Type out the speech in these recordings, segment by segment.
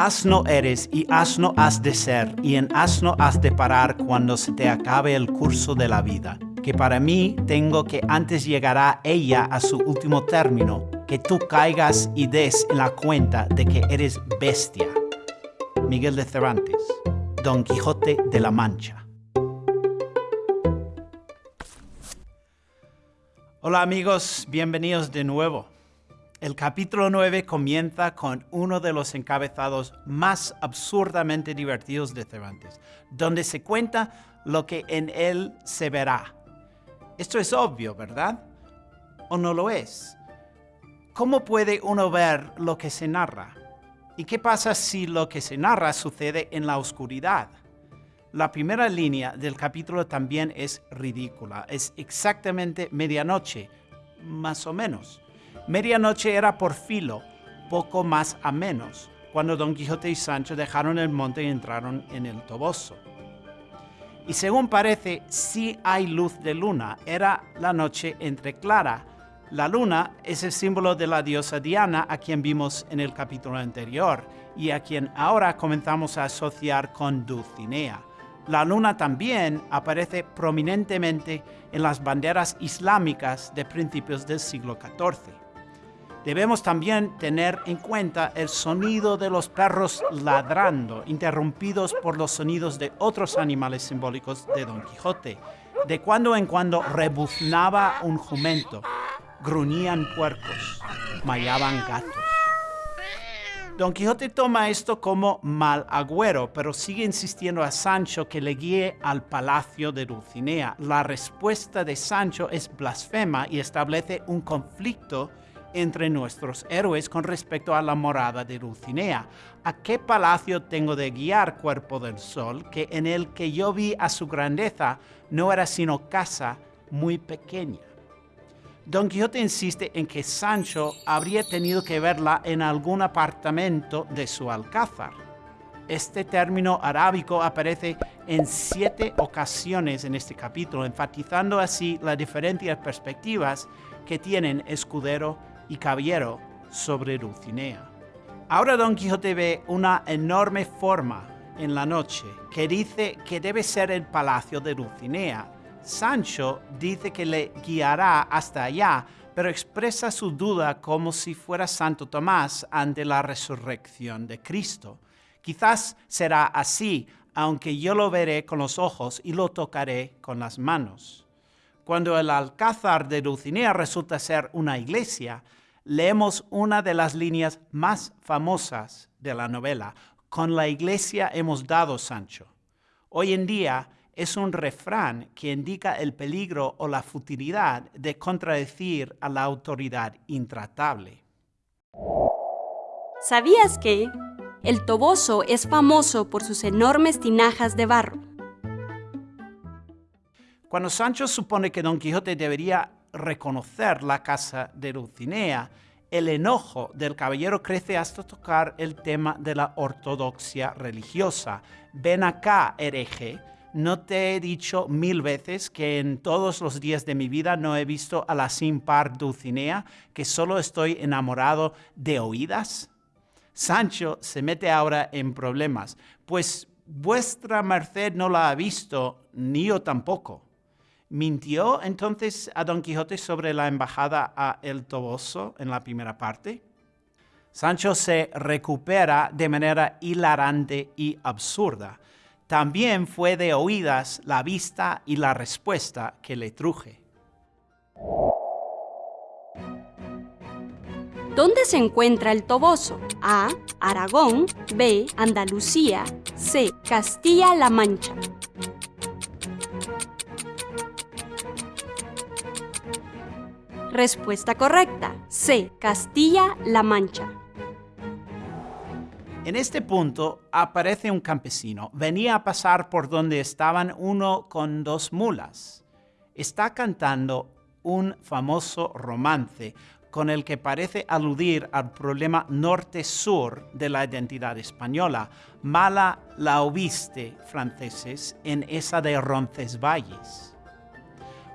Asno eres y asno has de ser, y en asno has de parar cuando se te acabe el curso de la vida. Que para mí tengo que antes llegará ella a su último término, que tú caigas y des en la cuenta de que eres bestia. Miguel de Cervantes, Don Quijote de la Mancha. Hola amigos, bienvenidos de nuevo. El capítulo 9 comienza con uno de los encabezados más absurdamente divertidos de Cervantes, donde se cuenta lo que en él se verá. Esto es obvio, ¿verdad? ¿O no lo es? ¿Cómo puede uno ver lo que se narra? ¿Y qué pasa si lo que se narra sucede en la oscuridad? La primera línea del capítulo también es ridícula. Es exactamente medianoche, más o menos. Medianoche era por filo, poco más a menos, cuando Don Quijote y Sancho dejaron el monte y entraron en el Toboso. Y según parece, sí hay luz de luna. Era la noche entre clara. La luna es el símbolo de la diosa Diana, a quien vimos en el capítulo anterior, y a quien ahora comenzamos a asociar con Dulcinea. La luna también aparece prominentemente en las banderas islámicas de principios del siglo XIV. Debemos también tener en cuenta el sonido de los perros ladrando, interrumpidos por los sonidos de otros animales simbólicos de Don Quijote. De cuando en cuando rebuznaba un jumento, gruñían puercos, mallaban gatos. Don Quijote toma esto como mal agüero, pero sigue insistiendo a Sancho que le guíe al palacio de Dulcinea. La respuesta de Sancho es blasfema y establece un conflicto entre nuestros héroes con respecto a la morada de Dulcinea. ¿A qué palacio tengo de guiar, cuerpo del sol, que en el que yo vi a su grandeza no era sino casa muy pequeña? Don Quijote insiste en que Sancho habría tenido que verla en algún apartamento de su alcázar. Este término arábico aparece en siete ocasiones en este capítulo, enfatizando así las diferentes perspectivas que tienen escudero y caballero sobre Dulcinea. Ahora Don Quijote ve una enorme forma en la noche que dice que debe ser el palacio de Dulcinea. Sancho dice que le guiará hasta allá, pero expresa su duda como si fuera Santo Tomás ante la resurrección de Cristo. Quizás será así, aunque yo lo veré con los ojos y lo tocaré con las manos. Cuando el alcázar de Dulcinea resulta ser una iglesia, leemos una de las líneas más famosas de la novela. Con la iglesia hemos dado, Sancho. Hoy en día es un refrán que indica el peligro o la futilidad de contradecir a la autoridad intratable. ¿Sabías que el Toboso es famoso por sus enormes tinajas de barro? Cuando Sancho supone que Don Quijote debería reconocer la casa de Dulcinea, el enojo del caballero crece hasta tocar el tema de la ortodoxia religiosa. Ven acá, hereje, ¿no te he dicho mil veces que en todos los días de mi vida no he visto a la sin par Dulcinea, que solo estoy enamorado de oídas? Sancho se mete ahora en problemas, pues vuestra merced no la ha visto, ni yo tampoco. ¿Mintió entonces a Don Quijote sobre la embajada a El Toboso en la primera parte? Sancho se recupera de manera hilarante y absurda. También fue de oídas la vista y la respuesta que le truje. ¿Dónde se encuentra el Toboso? A. Aragón. B. Andalucía. C. Castilla-La Mancha. Respuesta correcta. C. Castilla-La Mancha. En este punto aparece un campesino. Venía a pasar por donde estaban uno con dos mulas. Está cantando un famoso romance con el que parece aludir al problema norte-sur de la identidad española. Mala la oíste, franceses, en esa de Roncesvalles.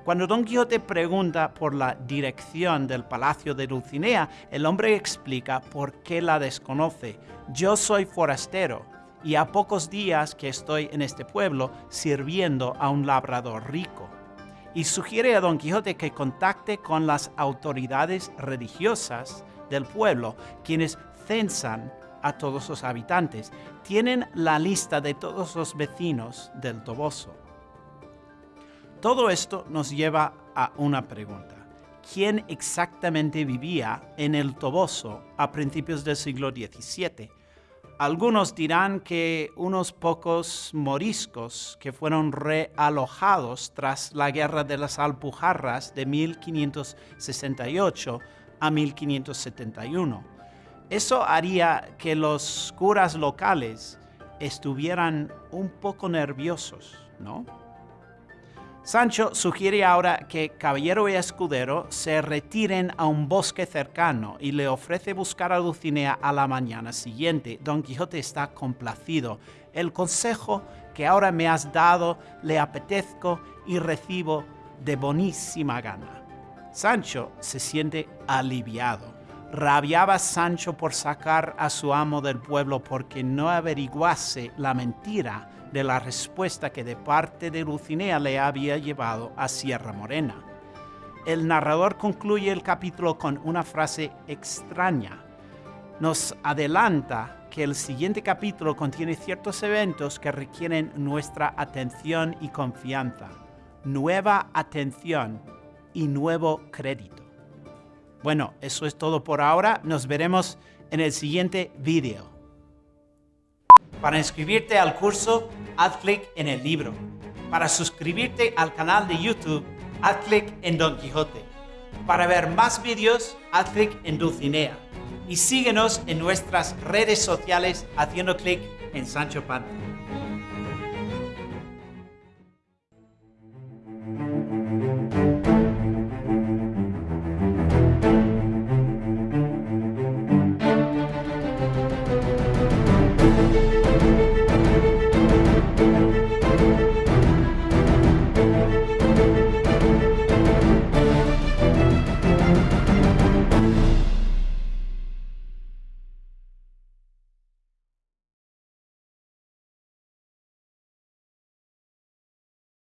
Cuando Don Quijote pregunta por la dirección del palacio de Dulcinea, el hombre explica por qué la desconoce. Yo soy forastero y a pocos días que estoy en este pueblo sirviendo a un labrador rico. Y sugiere a Don Quijote que contacte con las autoridades religiosas del pueblo, quienes censan a todos los habitantes. Tienen la lista de todos los vecinos del Toboso. Todo esto nos lleva a una pregunta. ¿Quién exactamente vivía en el Toboso a principios del siglo XVII? Algunos dirán que unos pocos moriscos que fueron realojados tras la Guerra de las Alpujarras de 1568 a 1571. Eso haría que los curas locales estuvieran un poco nerviosos, ¿no? Sancho sugiere ahora que Caballero y Escudero se retiren a un bosque cercano y le ofrece buscar a Dulcinea a la mañana siguiente. Don Quijote está complacido. El consejo que ahora me has dado le apetezco y recibo de bonísima gana. Sancho se siente aliviado. Rabiaba Sancho por sacar a su amo del pueblo porque no averiguase la mentira de la respuesta que de parte de Dulcinea le había llevado a Sierra Morena. El narrador concluye el capítulo con una frase extraña. Nos adelanta que el siguiente capítulo contiene ciertos eventos que requieren nuestra atención y confianza, nueva atención y nuevo crédito. Bueno, eso es todo por ahora. Nos veremos en el siguiente video. Para inscribirte al curso, haz clic en el libro. Para suscribirte al canal de YouTube, haz clic en Don Quijote. Para ver más vídeos, haz clic en Dulcinea. Y síguenos en nuestras redes sociales haciendo clic en Sancho Panza.